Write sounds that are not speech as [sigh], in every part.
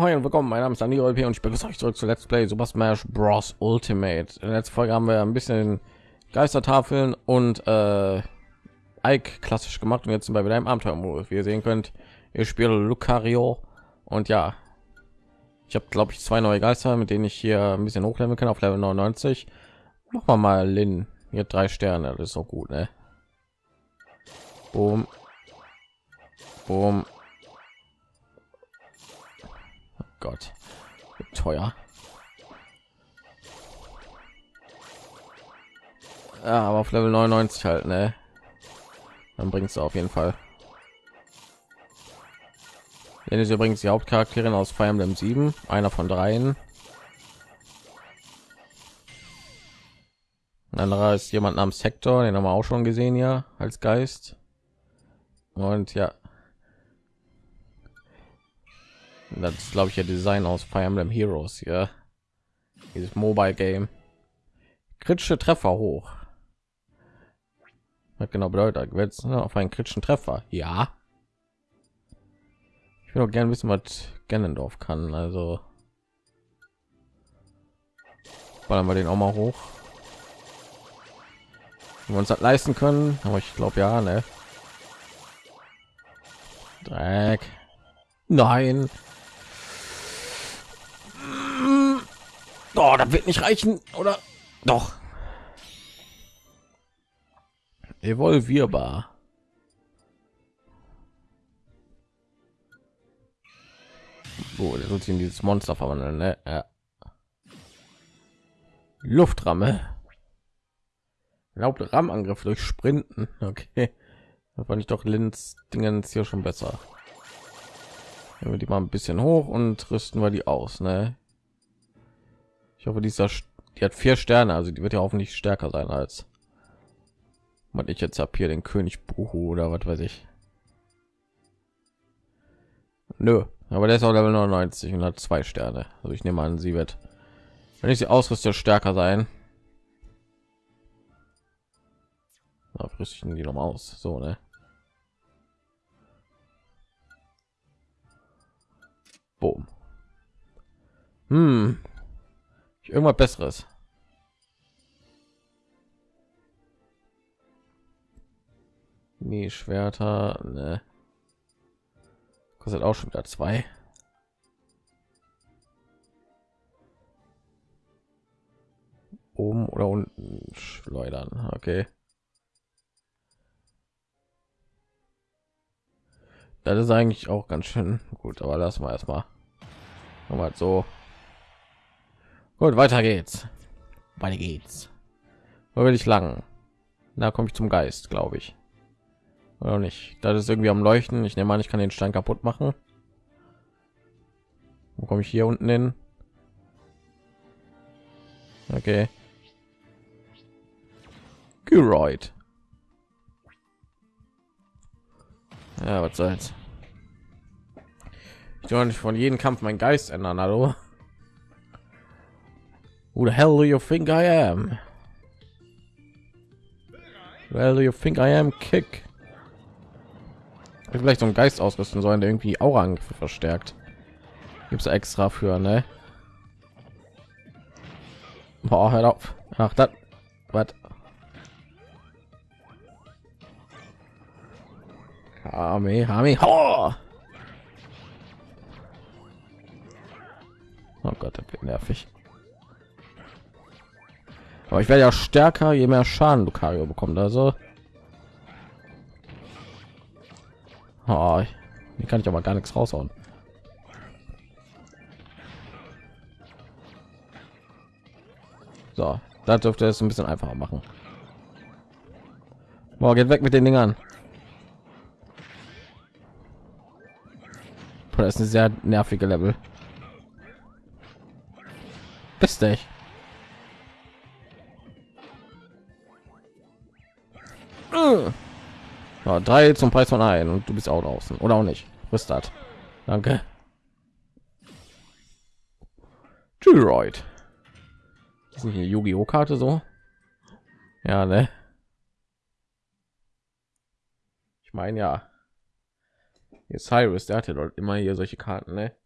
Moin und willkommen, mein Name ist Daniel und ich begrüße euch zurück zu Let's Play Super Smash Bros. Ultimate. In der letzten Folge haben wir ein bisschen Geistertafeln und äh, Ike klassisch gemacht und jetzt sind wir wieder im Abenteuermodus. Wie ihr sehen könnt, ich spiele Lucario und ja, ich habe glaube ich zwei neue Geister, mit denen ich hier ein bisschen hochleveln kann auf Level 99. Machen wir mal Lin, hier drei Sterne, das ist so gut, ne? Boom. Boom. Gott, teuer. Ja, aber auf Level 99 halt, ne? Dann bringst du auf jeden Fall. Den ist übrigens die Hauptcharakterin aus Fire Emblem 7, einer von dreien. Ein anderer ist jemand namens Hector, den haben wir auch schon gesehen ja als Geist. Und ja, das ist glaube ich ja Design aus Fire Emblem Heroes ja dieses Mobile Game. Kritische Treffer hoch. Was genau bedeutet jetzt ne, auf einen kritischen Treffer? Ja. Ich will auch gerne wissen was Gennendorf kann also. Wollen wir den auch mal hoch. Wenn wir uns das leisten können aber ich glaube ja ne? Dreck. Nein. Oh, das wird nicht reichen, oder? Doch. Evolvierbar. So, soll sich in dieses Monster verwandeln, ne? Ja. Luftramme. Erlaubt Rammangriff durch Sprinten. Okay. Da fand ich doch Linz Dingens hier schon besser. Wenn wir die mal ein bisschen hoch und rüsten wir die aus, ne? Hoffe, dieser die hat vier Sterne, also die wird ja hoffentlich stärker sein als man ich jetzt habe hier den König Buhu oder was weiß ich. Nö, aber der ist auch Level 99 und hat zwei Sterne. Also ich nehme an, sie wird, wenn ich sie ausrüste, stärker sein. Da rüsten die noch mal aus, so ne. Boom. Hm, irgendwas besseres. Nee schwerter ne. kostet auch schon wieder zwei. Oben oder unten schleudern okay. Das ist eigentlich auch ganz schön gut aber lass mal erstmal. Mal so Gut, weiter geht's. Weiter geht's. Wo will ich lang? Da komme ich zum Geist, glaube ich. Oder nicht? Das ist irgendwie am Leuchten. Ich nehme an, ich kann den Stein kaputt machen. Wo komme ich hier unten hin? Okay. Geroid. Ja, was soll's. Ich soll nicht von jedem Kampf mein Geist ändern, hallo? Who the hell do you think I am? Well, do you think I am? Kick. Ich vielleicht so einen Geist ausrüsten sollen, der irgendwie Aura verstärkt. Gibt es extra für, ne? Boah, hört auf. Ach, das. Was? Hame, Hame, oh! oh Gott, das wird nervig. Aber ich werde ja stärker, je mehr Schaden Lucario bekommt. Also, oh, hier kann ich aber gar nichts raushauen. So, da dürfte es ein bisschen einfacher machen. Boah, geht weg mit den Dingern. Das ist eine sehr nervige Level. Bist dich. Ja, drei zum Preis von ein und du bist auch draußen oder auch nicht. Das? Danke. Tyroid. Ist nicht eine Yu-Gi-Oh Karte so? Ja, ne? Ich meine ja. Hier Cyrus, der hatte dort immer hier solche Karten, ne?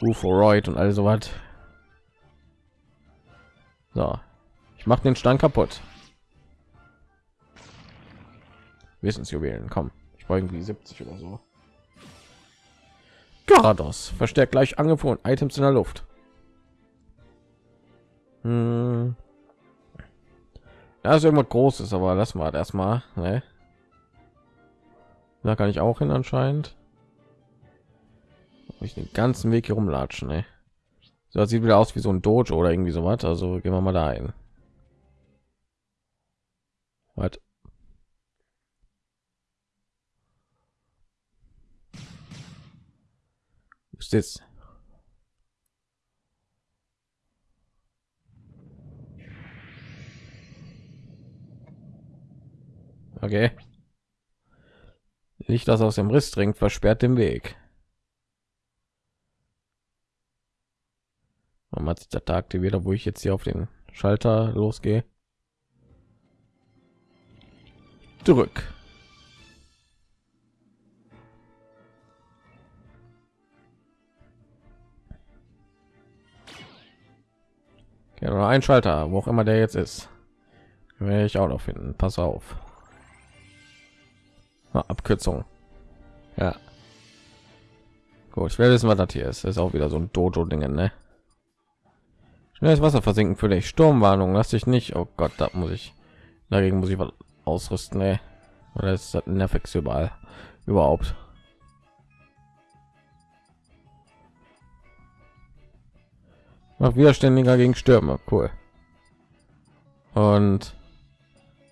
Uforoid und all so was. So, ich mache den Stein kaputt. Wissensjuwelen, komm. Ich war irgendwie 70 oder so. Garados verstärkt gleich Angriff Items in der Luft. Hm. Ja, ist irgendwas Großes, aber lass mal erstmal. Ne? Da kann ich auch hin anscheinend. Ich den ganzen Weg hier rumlatschen. Ne? So das sieht wieder aus wie so ein Dojo oder irgendwie so was. Also gehen wir mal da ein. Ist das? Okay. Licht, das aus dem Riss dringt, versperrt den Weg. Man hat sich der Tag aktiviert, wo ich jetzt hier auf den Schalter losgehe. Zurück. Okay, oder ein Schalter, wo auch immer der jetzt ist. Werde ich auch noch finden. Pass auf. Abkürzung. Ja. Gut, ich werde wissen, was das hier ist. Das ist auch wieder so ein Dojo-Dinge, ne? Schnelles Wasser versinken für dich. Sturmwarnung, lass dich nicht. Oh Gott, da muss ich. Dagegen muss ich was ausrüsten, ne? Oder ist das Nervex überall? Überhaupt. Macht widerständiger gegen Stürme. Cool. Und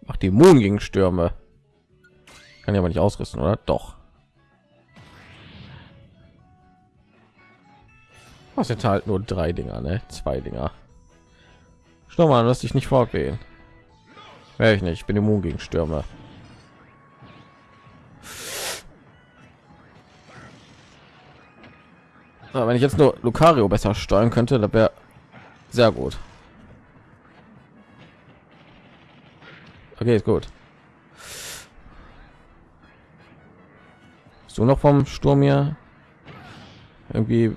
macht die Moon gegen Stürme. Kann ich aber nicht ausrüsten, oder? Doch. Was jetzt halt nur drei Dinger, ne? Zwei Dinger. Schau mal, lass dich nicht vorgehen. Wäre ich nicht. Ich bin immun gegen Stürme. Wenn ich jetzt nur Lucario besser steuern könnte, da wäre sehr gut. Okay, ist gut. So noch vom Sturm hier irgendwie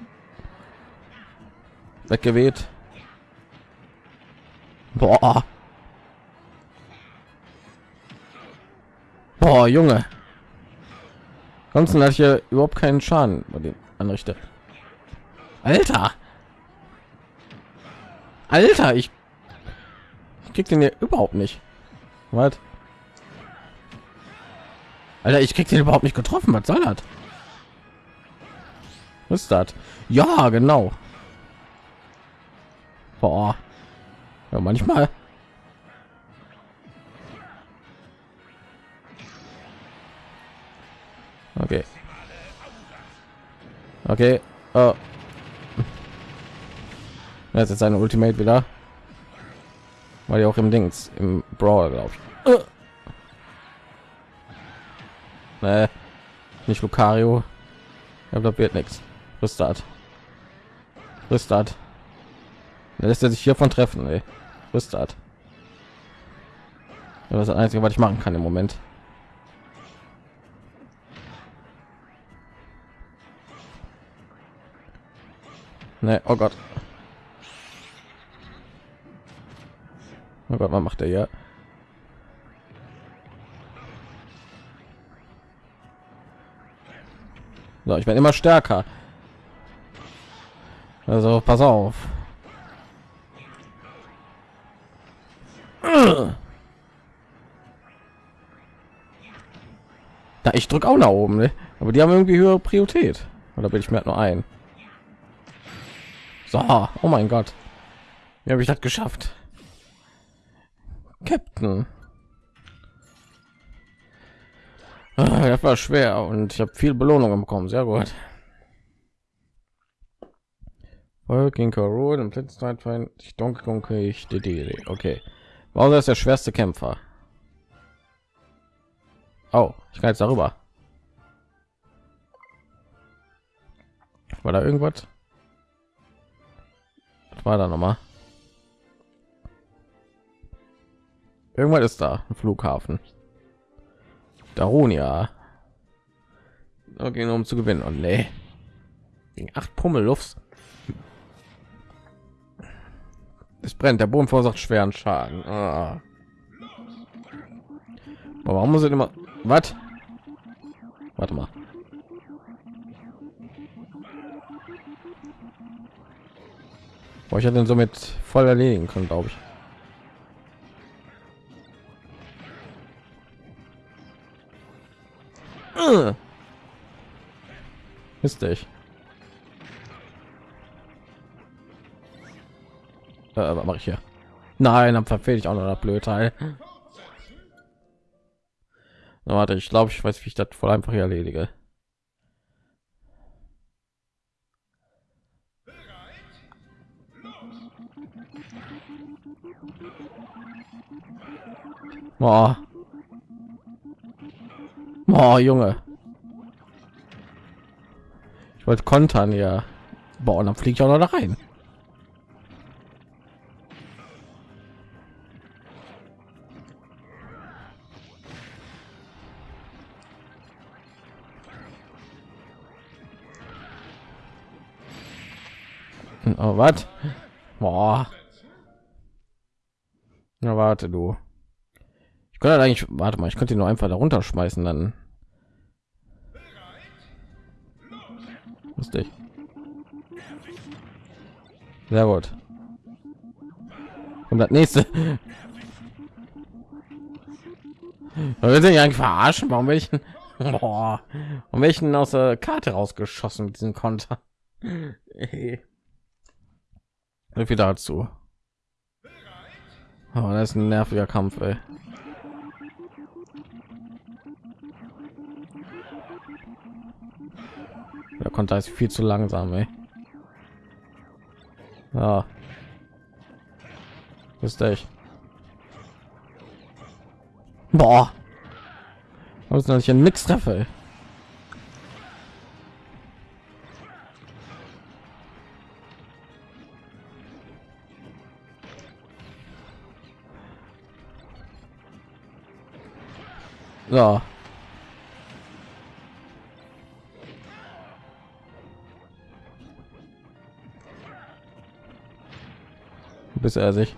weggeweht. Boah. Boah, Junge. Ansonsten ich hier überhaupt keinen Schaden bei den anrichte. Alter. Alter, ich, krieg den hier überhaupt nicht. Was? Alter, ich krieg den überhaupt nicht getroffen. Was soll das? Was ist das? Ja, genau. Boah. Ja, manchmal. Okay. Okay. Oh. Jetzt ist seine Ultimate wieder. Weil ja auch im Dings im Brawl, glaube ich. Uh. Nee, nicht Lucario. Ja, das wird nichts. Restart. Restart. Da lässt er sich hiervon treffen, ey. Restart. Das ist das Einzige, was ich machen kann im Moment. Nee, oh Gott. Gott, was macht er ja? So, ich werde immer stärker. Also pass auf. Da ich drücke auch nach oben, ne? aber die haben irgendwie höhere Priorität. Oder bin ich mir halt nur ein? So, oh mein Gott, wie habe ich das geschafft? Captain. Ah, das war schwer und ich habe viel Belohnung bekommen. Sehr gut. King Road im Blitzzeit ich Donkey Kong ich Okay. Bowser ist der schwerste Kämpfer. Oh, ich kann jetzt darüber. War da irgendwas? Was war da noch Irgendwann ist da ein Flughafen. Darunia. Okay, nur um zu gewinnen. Und nee. Gegen acht Pummellufts. Es brennt. Der Boden verursacht schweren Schaden. Ah. Aber warum muss ich immer... Was? Warte mal. Ich hätte ihn somit voll erledigen können, glaube ich. Ist ich. Äh, was mache ich hier? Nein, dann verfehle ich auch noch das blöde Teil. Warte, ich glaube, ich weiß, wie ich das voll einfach erledige. Boah. Boah, Junge. Ich wollte kontern, ja. Boah, dann fliege ich auch noch da rein. Oh, was? Boah. Na, warte, du. Ich könnte eigentlich, warte mal, ich könnte ihn nur einfach darunter schmeißen, dann. Lustig. Sehr gut. Und das nächste. Sind ja eigentlich verarschen. Warum welchen? Boah. Und welchen aus der Karte rausgeschossen mit diesem Konter? [laughs] So viel dazu. Oh, das ist ein nerviger Kampf, ey. Der konnte ist viel zu langsam, ey. Ja. Ist echt. Boah. Was ist denn nix treffe? So. Bis er sich.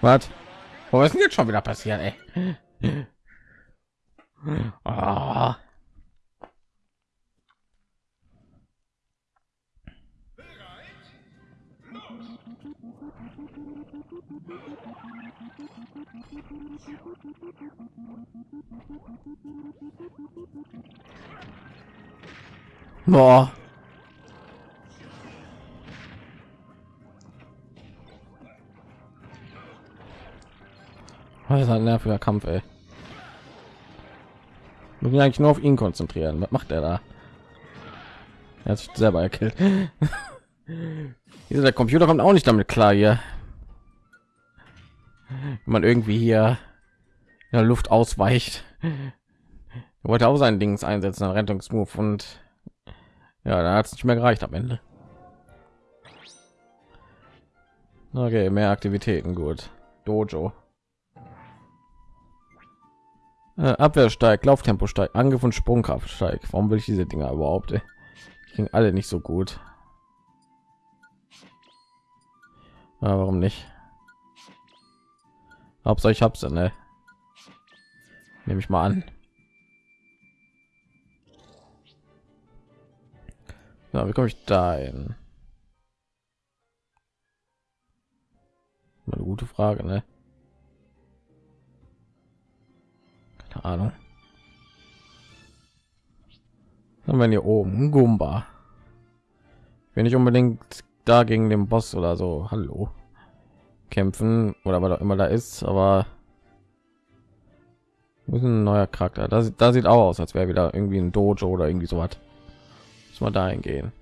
Was? Was ist denn jetzt schon wieder passiert, ey? Oh. [laughs] Boah. Das ist ein nerviger Kampf, ey. Müssen eigentlich nur auf ihn konzentrieren. Was macht er da? Er hat sich selber erkillt. [laughs] der Computer kommt auch nicht damit klar hier. Wenn man irgendwie hier in der Luft ausweicht. Er wollte auch sein Dings einsetzen, ein Rettungsmove und ja, da hat es nicht mehr gereicht am Ende. Okay, mehr Aktivitäten, gut. Dojo. Äh, Abwehr steigt, Lauftempo steigt, Angriff und Sprungkraft steigt. Warum will ich diese Dinger überhaupt? Ey? Ging alle nicht so gut. Ja, warum nicht? Hauptsache ich hab's, ne? Nehme ich mal an. Ja, wie komme ich da hin? Eine gute Frage, ne? Ahnung. Haben wir hier oben Gumba. Wenn ich unbedingt da gegen den Boss oder so, hallo, kämpfen oder was auch immer da ist, aber ein neuer Charakter. Das, da sieht auch aus, als wäre wieder irgendwie ein Dojo oder irgendwie so was. Muss mal dahin gehen.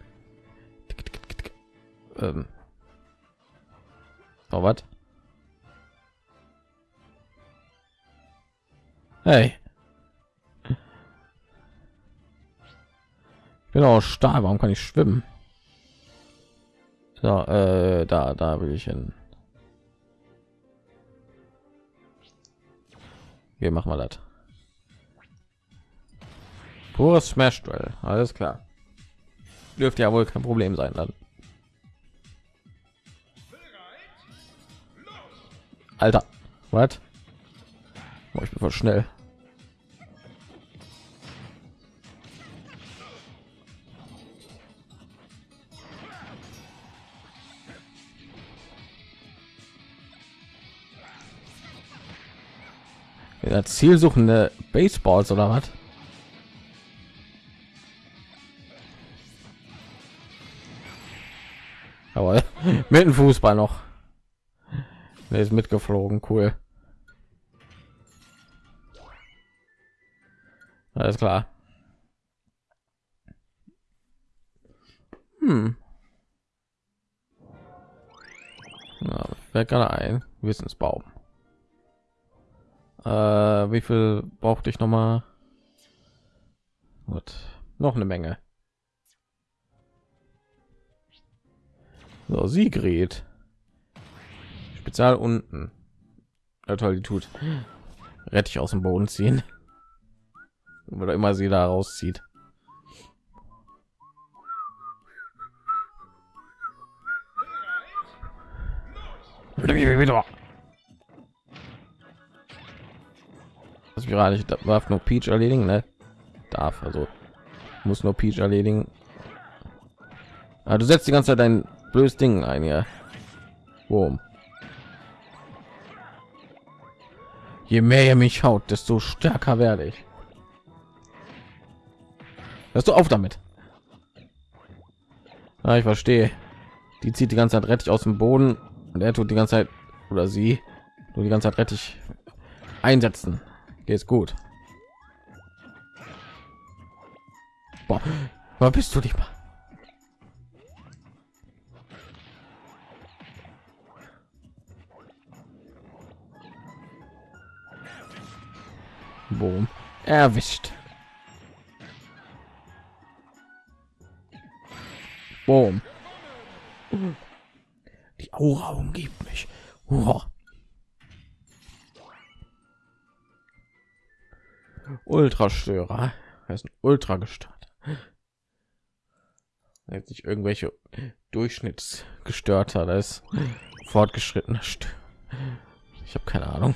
Ähm. Oh, was? Hey. Genau, Stahl, warum kann ich schwimmen? So, äh, da, da will ich hin. Wir machen mal das. Pures Smash Duell, alles klar. Dürfte ja wohl kein Problem sein dann. Alter, was? Oh, ich bin voll schnell. Ja, zielsuchende Baseballs oder was? Aber [laughs] mit dem Fußball noch. Der ist mitgeflogen, cool. Alles klar. Hm. Ja, wer gerade ein Wissensbaum. Äh, wie viel brauchte ich noch mal? Gut, noch eine Menge. So, Sigrid. Spezial unten. Ja, toll, die tut. Rettich aus dem Boden ziehen. Oder immer sie da rauszieht. Das gerade ich darf nur Peach erledigen, ne? Darf also muss nur Peach erledigen. Ah, du setzt die ganze Zeit dein blödes Ding ein, ja. Boom. Je mehr ihr mich haut, desto stärker werde ich. Hörst du auf damit? Ah, ich verstehe. Die zieht die ganze Zeit rettig aus dem Boden und er tut die ganze Zeit oder sie nur die ganze Zeit rettig einsetzen. Geht's gut. Boah, was bist du nicht mal? Boom. Erwischt. Boom. Die Aura umgibt mich. Uah. Ultrastörer. Er ist ein Ultra gestört. Jetzt nicht irgendwelche Durchschnittsgestörter, das ist fortgeschritten. Ich habe keine Ahnung.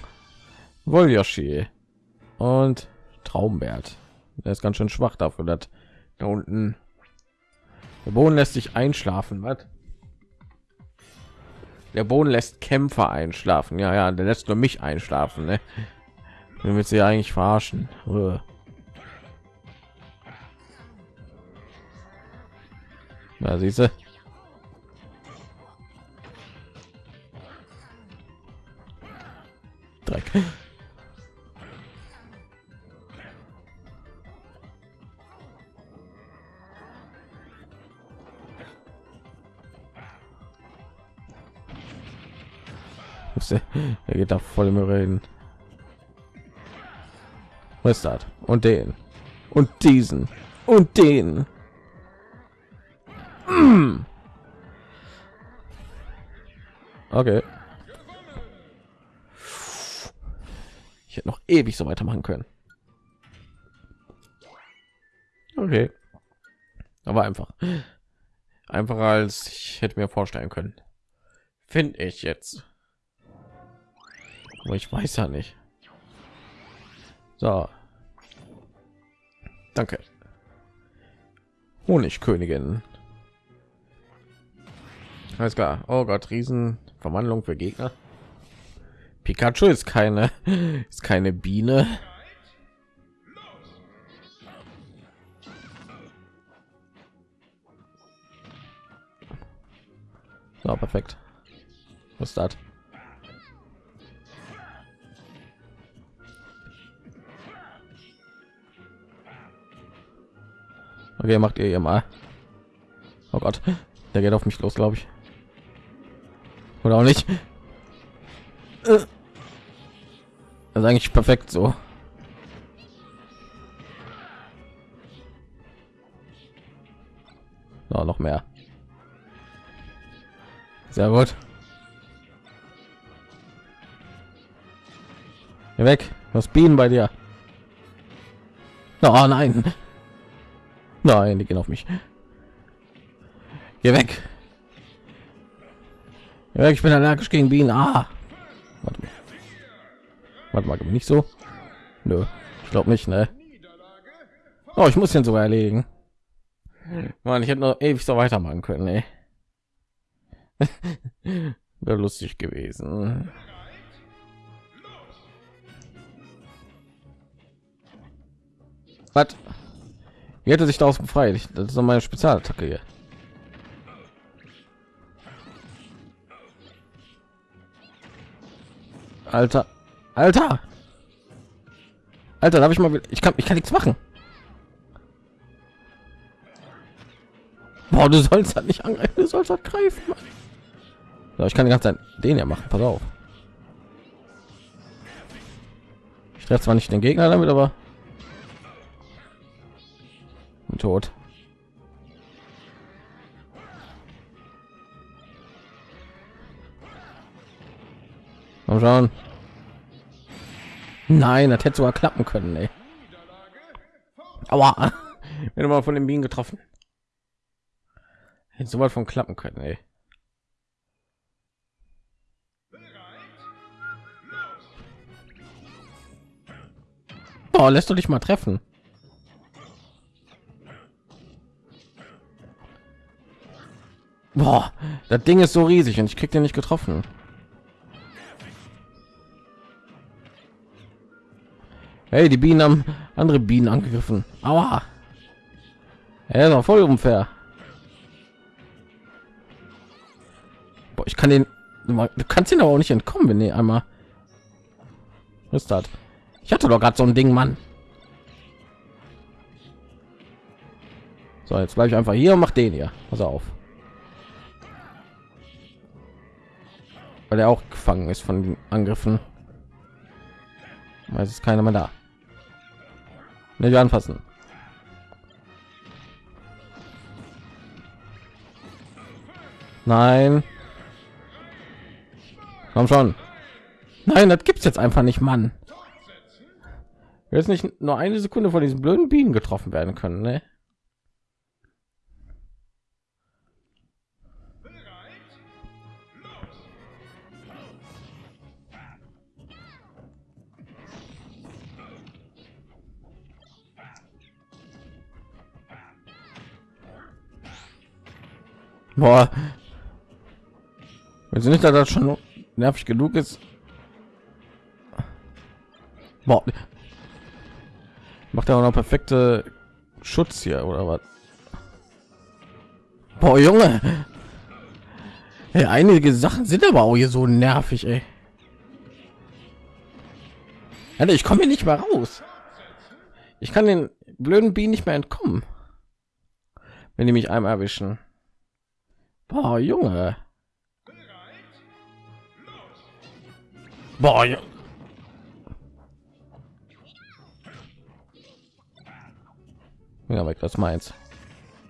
Volyoshi und Traumbert. Der ist ganz schön schwach dafür, dass da unten der Boden lässt sich einschlafen. Was? Der Boden lässt Kämpfer einschlafen. Ja, ja, der lässt nur mich einschlafen. Ne? Wird sie eigentlich verarschen. Na, siehst du? Dreck. Er geht da voll im Reden. Das? Und den. Und diesen. Und den. Okay. Ich hätte noch ewig so weitermachen können. Okay. Aber einfach. Einfacher als ich hätte mir vorstellen können. Finde ich jetzt. Aber ich weiß ja nicht. So. Danke. Honigkönigin. Alles klar. Oh Gott, Riesen Verwandlung für Gegner. Pikachu ist keine [laughs] ist keine Biene. So, perfekt. Was ist das? Okay, macht ihr ihr mal. Oh Gott, der geht auf mich los, glaube ich. Oder auch nicht. Das ist eigentlich perfekt so. No, noch mehr. Sehr gut. Geh weg. Was Bienen bei dir? Oh nein. Nein, die gehen auf mich. Geh weg. Geh weg. Ich bin allergisch gegen Bienen. Ah. Warte mal. Warte mal, nicht so. Nö, ich glaube nicht, ne? Oh, ich muss den sogar erlegen. Mann, ich hätte noch ewig so weitermachen können, ey. [laughs] Wäre lustig gewesen. Was? Wie hätte sich daraus befreit? Das ist meine Spezialattacke hier. Alter, Alter, Alter, darf ich mal? Ich kann, ich kann nichts machen. Boah, du sollst halt nicht angreifen, du sollst halt greifen. So, ich kann die ganze Zeit den ja machen. Pass auf. Ich treffe zwar nicht den Gegner damit, aber tot. Mal schauen. Nein, das hätte sogar klappen können, ey. [laughs] Aber wenn mal von den Bienen getroffen. Hätte so weit von klappen können, ey. Oh, lässt du dich mal treffen. Boah, das Ding ist so riesig und ich krieg den nicht getroffen. Hey, die Bienen haben andere Bienen angegriffen. Aua. Er ist auch voll unfair. Boah, ich kann den du kannst ihn aber auch nicht entkommen, wenn ihr einmal was ist das? Ich hatte doch gerade so ein Ding, Mann. So, jetzt bleibe ich einfach hier und mach den hier. Pass auf. Weil er auch gefangen ist von den Angriffen. Es ist keiner mehr da. Nicht anfassen. Nein. Komm schon. Nein, das gibt's jetzt einfach nicht, Mann. Jetzt nicht nur eine Sekunde von diesen blöden Bienen getroffen werden können, ne? Boah. Wenn sie nicht, dass das schon nervig genug ist. Boah. Macht er auch noch perfekte Schutz hier oder was? Boah, Junge. Hey, einige Sachen sind aber auch hier so nervig, ey. Alter, ich komme hier nicht mehr raus. Ich kann den blöden Bienen nicht mehr entkommen. Wenn die mich einmal erwischen. Boah, Junge. Boah, ja. Ja, weg, das meins.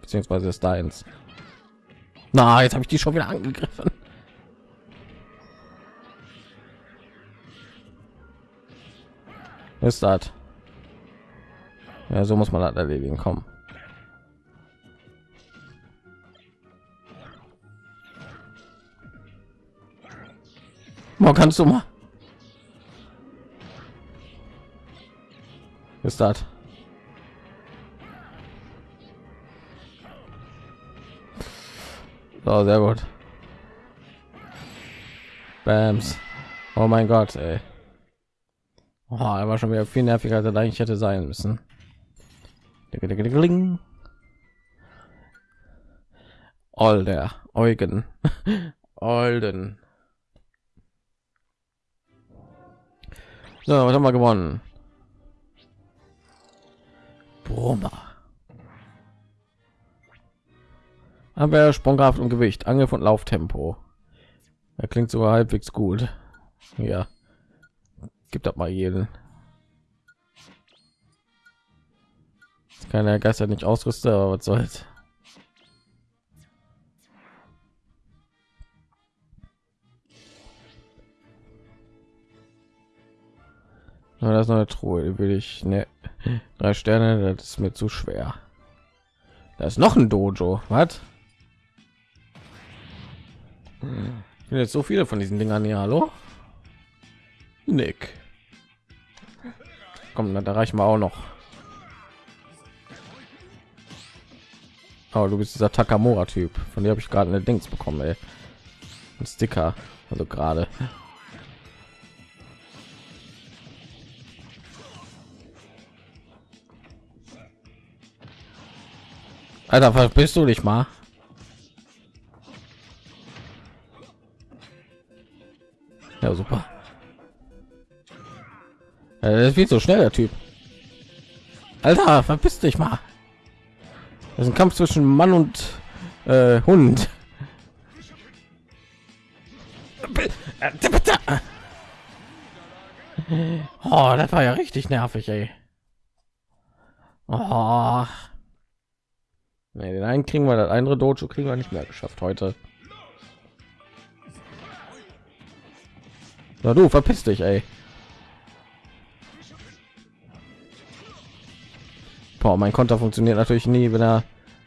Beziehungsweise ist deins. Na, jetzt habe ich die schon wieder angegriffen. Ist das? Ja, so muss man das erledigen. Kommen. Mal kannst du mal. Ist das? So, sehr gut. Bams. Oh mein Gott, ey. Oh, er war schon wieder viel nerviger, als er eigentlich hätte sein müssen. All der Eugen. [laughs] Olden. So, was haben wir gewonnen? Brummer. Aber Sprungkraft und Gewicht, Angriff und Lauftempo. Er klingt sogar halbwegs gut. Ja. Gibt das mal jeden. Keine Geister nicht ausrüste, aber was soll's. Aber das eine Truhe, will ich ne drei Sterne, das ist mir zu schwer. Da ist noch ein Dojo, was? Ich jetzt so viele von diesen Dingern hier, hallo? Nick. komm, da reichen wir auch noch. Aber du bist dieser Takamura-Typ, von dem habe ich gerade eine Dings bekommen, ey. Ein Sticker, also gerade. Alter, was bist du nicht mal? Ja, super. Ja, das ist viel zu schnell, der Typ. Alter, verpiss dich mal. Das ist ein Kampf zwischen Mann und äh, Hund. Oh, das war ja richtig nervig, ey. Oh. Nee, den einen kriegen wir, das andere Dojo kriegen wir nicht mehr geschafft heute. Na du, verpiss dich, ey. Boah, mein Konter funktioniert natürlich nie, wenn er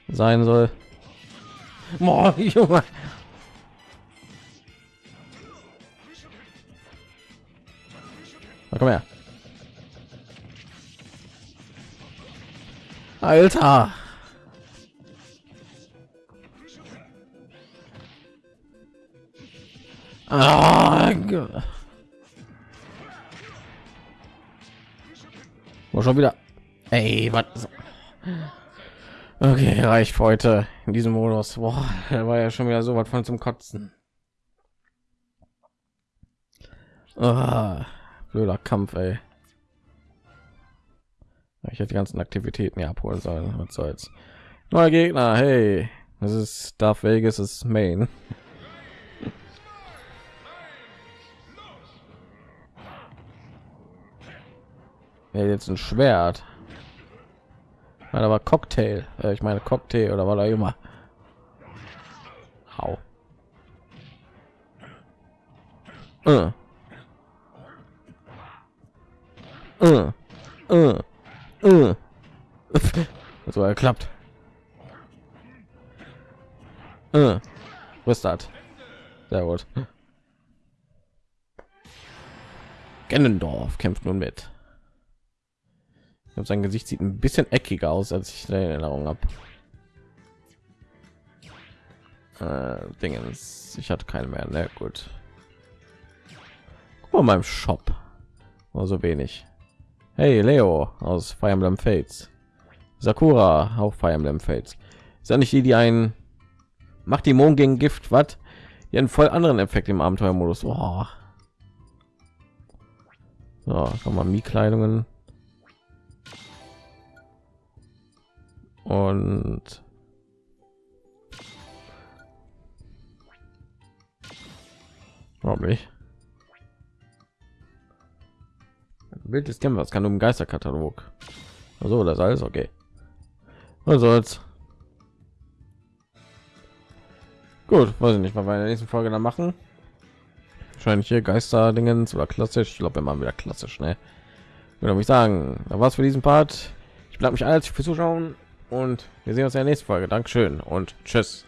sein soll. Boah, [laughs] Junge. Na, komm her. Alter. Ah, schon wieder. Ey, was? Okay, reicht heute in diesem Modus. Boah, der war ja schon wieder so was von zum Kotzen. Ah, blöder Kampf, ey. Ich hätte die ganzen Aktivitäten hier abholen sollen. Was soll's? Neuer Gegner, hey. Das ist Darth Vegas ist Main. Ja, jetzt ein Schwert. Nein, aber Cocktail. Äh, ich meine Cocktail oder war da immer. Hau. Uh. Uh. Uh. Uh. so geklappt. Uh. Was ist das? Sehr gut. Gennendorf kämpft nun mit glaube, sein Gesicht sieht ein bisschen eckiger aus, als ich in Erinnerung habe. Äh, Dingens, ich hatte keine mehr. Ne, gut. Guck mal meinem Shop. Nur so wenig. Hey, Leo aus Fire Emblem Fates. Sakura auch Fire Emblem Fates. Ist ja nicht die, die ein macht die Mond gegen Gift, was? Die einen voll anderen Effekt im Abenteuermodus. Oh. So, kann man Mi-Kleidungen. Und warum nicht Bild des Kämpfers kann um Geisterkatalog. Also das alles okay. Was soll's? Gut, weiß ich nicht, wir in der nächsten Folge dann machen. Wahrscheinlich hier Geister-Dingens oder klassisch. Ich glaube, machen wieder klassisch, ne? Würde ich sagen, da war's für diesen Part. Ich bleibe mich alles für Zuschauen und wir sehen uns in der nächsten Folge. Dankeschön und tschüss.